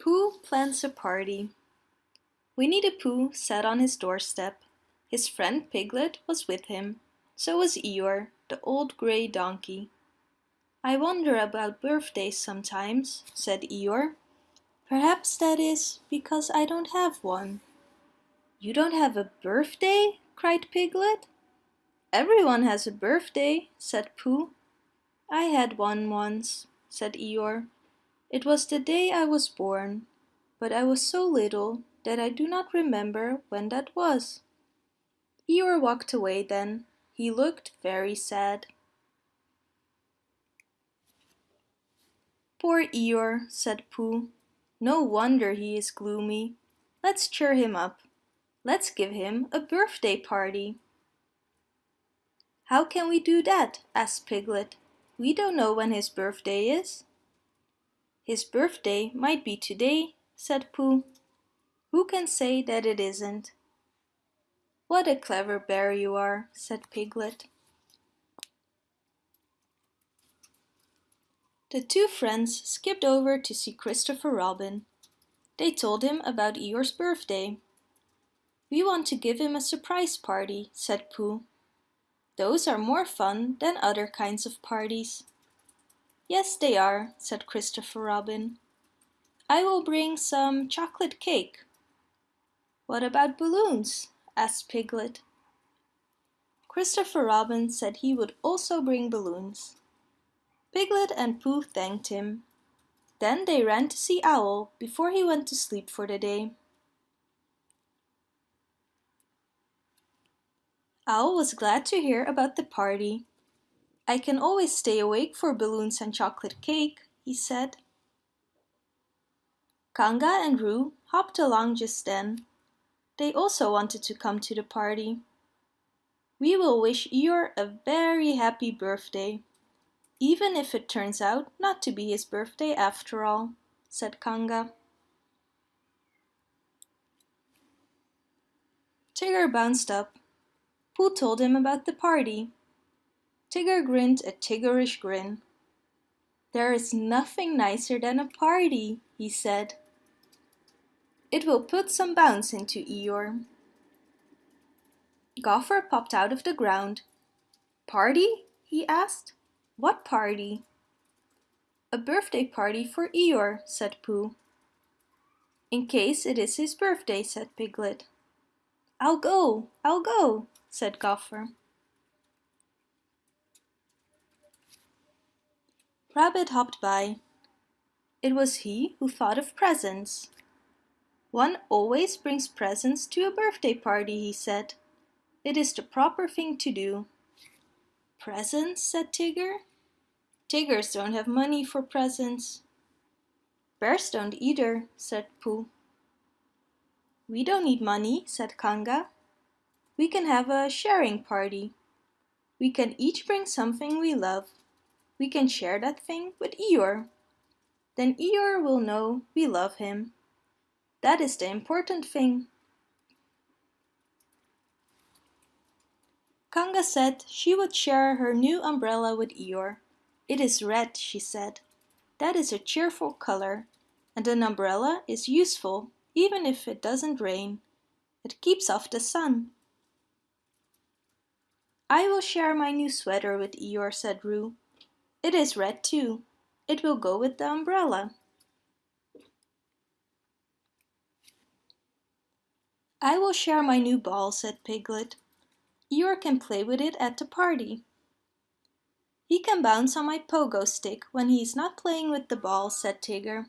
Pooh plans a party. Winnie the Pooh sat on his doorstep. His friend Piglet was with him. So was Eeyore, the old grey donkey. I wonder about birthdays sometimes, said Eeyore. Perhaps that is because I don't have one. You don't have a birthday? cried Piglet. Everyone has a birthday, said Pooh. I had one once, said Eeyore. It was the day I was born, but I was so little that I do not remember when that was. Eeyore walked away then. He looked very sad. Poor Eeyore, said Pooh. No wonder he is gloomy. Let's cheer him up. Let's give him a birthday party. How can we do that? asked Piglet. We don't know when his birthday is. His birthday might be today, said Pooh. Who can say that it isn't? What a clever bear you are, said Piglet. The two friends skipped over to see Christopher Robin. They told him about Eeyore's birthday. We want to give him a surprise party, said Pooh. Those are more fun than other kinds of parties. Yes, they are, said Christopher Robin. I will bring some chocolate cake. What about balloons? asked Piglet. Christopher Robin said he would also bring balloons. Piglet and Pooh thanked him. Then they ran to see Owl before he went to sleep for the day. Owl was glad to hear about the party. I can always stay awake for balloons and chocolate cake, he said. Kanga and Roo hopped along just then. They also wanted to come to the party. We will wish Eeyore a very happy birthday, even if it turns out not to be his birthday after all, said Kanga. Tigger bounced up Pooh told him about the party. Tigger grinned a tiggerish grin. There is nothing nicer than a party, he said. It will put some bounce into Eeyore. Gopher popped out of the ground. Party? he asked. What party? A birthday party for Eeyore, said Pooh. In case it is his birthday, said Piglet. I'll go, I'll go, said Gopher. Rabbit hopped by. It was he who thought of presents. One always brings presents to a birthday party, he said. It is the proper thing to do. Presents, said Tigger. Tiggers don't have money for presents. Bears don't either, said Pooh. We don't need money, said Kanga. We can have a sharing party. We can each bring something we love. We can share that thing with Eeyore. Then Eeyore will know we love him. That is the important thing. Kanga said she would share her new umbrella with Eeyore. It is red, she said. That is a cheerful color, and an umbrella is useful even if it doesn't rain. It keeps off the sun. I will share my new sweater with Eeyore, said Roo. It is red too. It will go with the umbrella. I will share my new ball, said Piglet. Eeyore can play with it at the party. He can bounce on my pogo stick when he is not playing with the ball, said Tigger.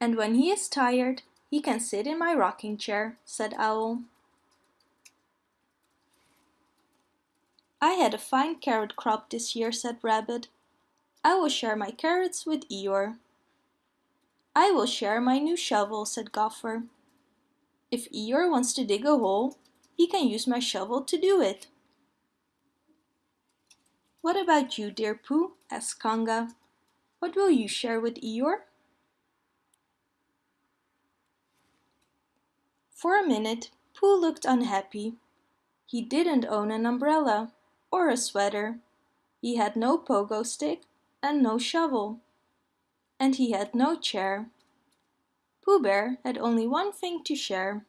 And when he is tired, he can sit in my rocking chair, said Owl. I had a fine carrot crop this year, said Rabbit. I will share my carrots with Eeyore. I will share my new shovel, said Gopher. If Eeyore wants to dig a hole, he can use my shovel to do it. What about you, dear Pooh? asked Kanga. What will you share with Eeyore? For a minute, Pooh looked unhappy. He didn't own an umbrella or a sweater. He had no pogo stick and no shovel. And he had no chair. Pooh Bear had only one thing to share.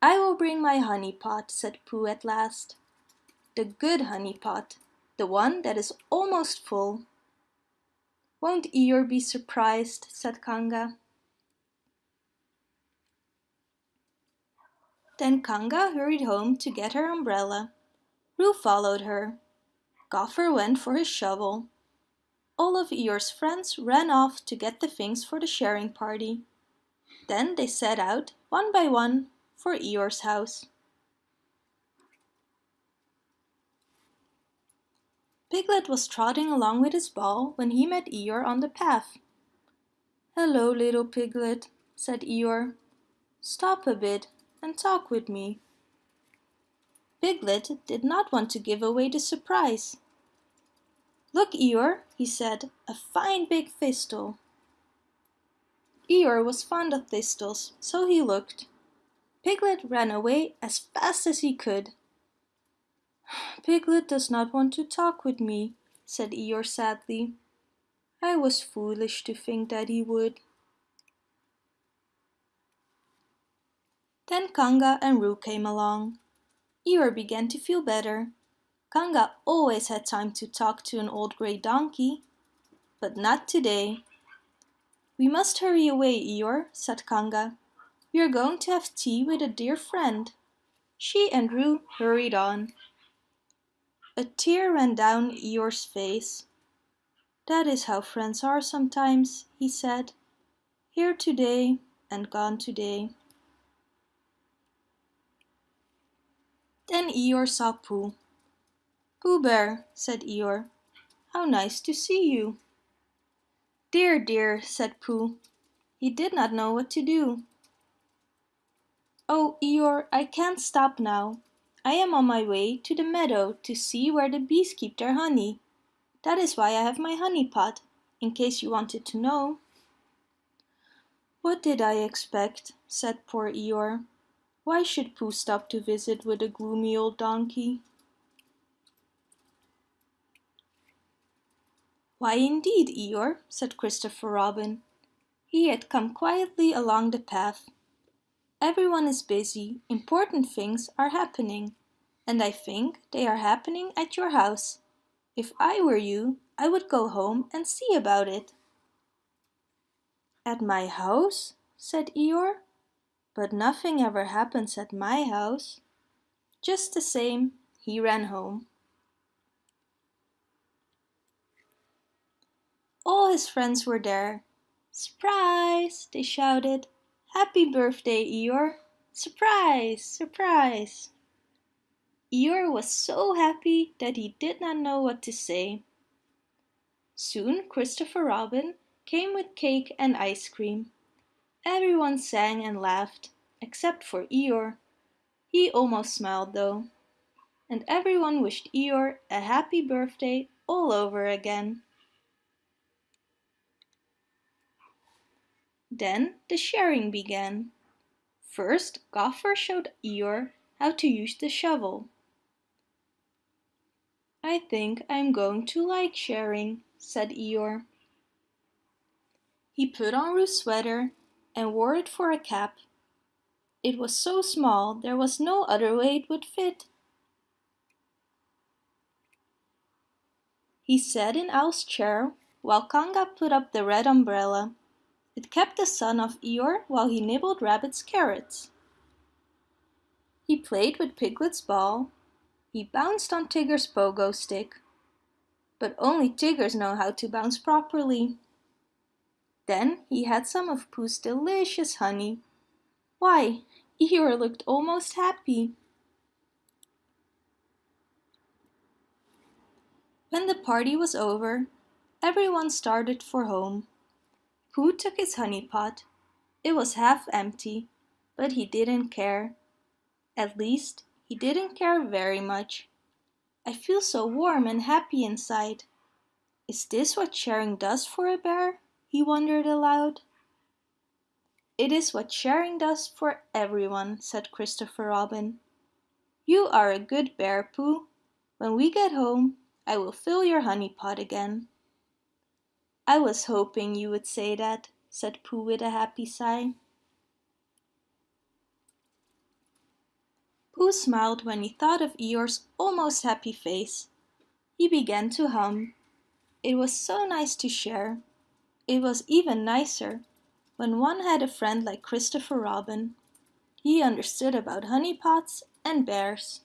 I will bring my honey pot, said Pooh at last. The good honey pot, the one that is almost full. Won't Eeyore be surprised, said Kanga. Then Kanga hurried home to get her umbrella. Roo followed her. Gopher went for his shovel. All of Eeyore's friends ran off to get the things for the sharing party. Then they set out, one by one, for Eeyore's house. Piglet was trotting along with his ball when he met Eeyore on the path. Hello, little Piglet, said Eeyore. Stop a bit and talk with me. Piglet did not want to give away the surprise. Look, Eeyore, he said, a fine big thistle. Eeyore was fond of thistles, so he looked. Piglet ran away as fast as he could. Piglet does not want to talk with me, said Eeyore sadly. I was foolish to think that he would. Then Kanga and Roo came along. Eeyore began to feel better. Kanga always had time to talk to an old grey donkey. But not today. We must hurry away, Eeyore, said Kanga. We are going to have tea with a dear friend. She and Roo hurried on. A tear ran down Eeyore's face. That is how friends are sometimes, he said. Here today and gone today. Then Eeyore saw Pooh. Pooh Bear, said Eeyore. How nice to see you. Dear, dear, said Pooh. He did not know what to do. Oh, Eeyore, I can't stop now. I am on my way to the meadow to see where the bees keep their honey. That is why I have my honey pot, in case you wanted to know. What did I expect, said poor Eeyore. Why should Pooh stop to visit with a gloomy old donkey? Why indeed, Eeyore, said Christopher Robin. He had come quietly along the path. Everyone is busy, important things are happening, and I think they are happening at your house. If I were you, I would go home and see about it. At my house? said Eeyore. But nothing ever happens at my house. Just the same, he ran home. All his friends were there. Surprise! they shouted. Happy birthday, Eeyore! Surprise! Surprise! Eeyore was so happy that he did not know what to say. Soon Christopher Robin came with cake and ice cream. Everyone sang and laughed, except for Eeyore. He almost smiled though. And everyone wished Eeyore a happy birthday all over again. Then the sharing began. First, Gopher showed Eeyore how to use the shovel. I think I'm going to like sharing, said Eeyore. He put on Roo's sweater and wore it for a cap. It was so small there was no other way it would fit. He sat in Owl's chair while Kanga put up the red umbrella. It kept the sun off Eeyore while he nibbled Rabbit's carrots. He played with Piglet's ball. He bounced on Tigger's pogo stick. But only Tiggers know how to bounce properly. Then he had some of Pooh's delicious honey. Why, Eeyore looked almost happy. When the party was over, everyone started for home. Pooh took his honey pot. It was half empty, but he didn't care. At least, he didn't care very much. I feel so warm and happy inside. Is this what sharing does for a bear? He wondered aloud. It is what sharing does for everyone, said Christopher Robin. You are a good bear, Pooh. When we get home, I will fill your honey pot again. I was hoping you would say that, said Pooh with a happy sigh. Pooh smiled when he thought of Eeyore's almost happy face. He began to hum. It was so nice to share. It was even nicer when one had a friend like Christopher Robin. He understood about honey pots and bears.